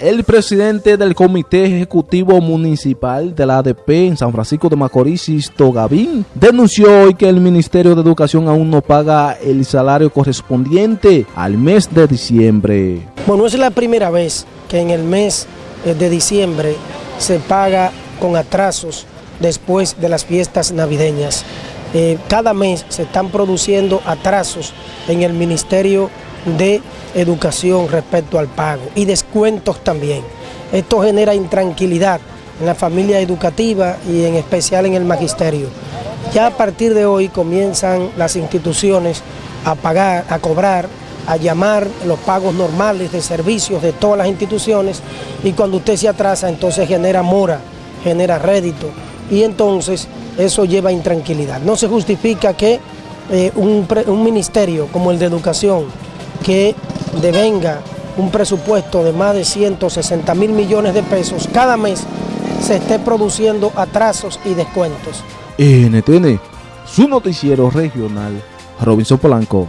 El presidente del Comité Ejecutivo Municipal de la ADP en San Francisco de Macorís, Sisto Gavín, denunció hoy que el Ministerio de Educación aún no paga el salario correspondiente al mes de diciembre. Bueno, es la primera vez que en el mes eh, de diciembre se paga con atrasos después de las fiestas navideñas. Eh, cada mes se están produciendo atrasos en el Ministerio de educación respecto al pago y descuentos también. Esto genera intranquilidad en la familia educativa y en especial en el magisterio. Ya a partir de hoy comienzan las instituciones a pagar, a cobrar, a llamar los pagos normales de servicios de todas las instituciones y cuando usted se atrasa entonces genera mora, genera rédito y entonces eso lleva intranquilidad. No se justifica que eh, un, un ministerio como el de educación que devenga un presupuesto de más de 160 mil millones de pesos cada mes, se esté produciendo atrasos y descuentos. NTN, su noticiero regional, Robinson Polanco.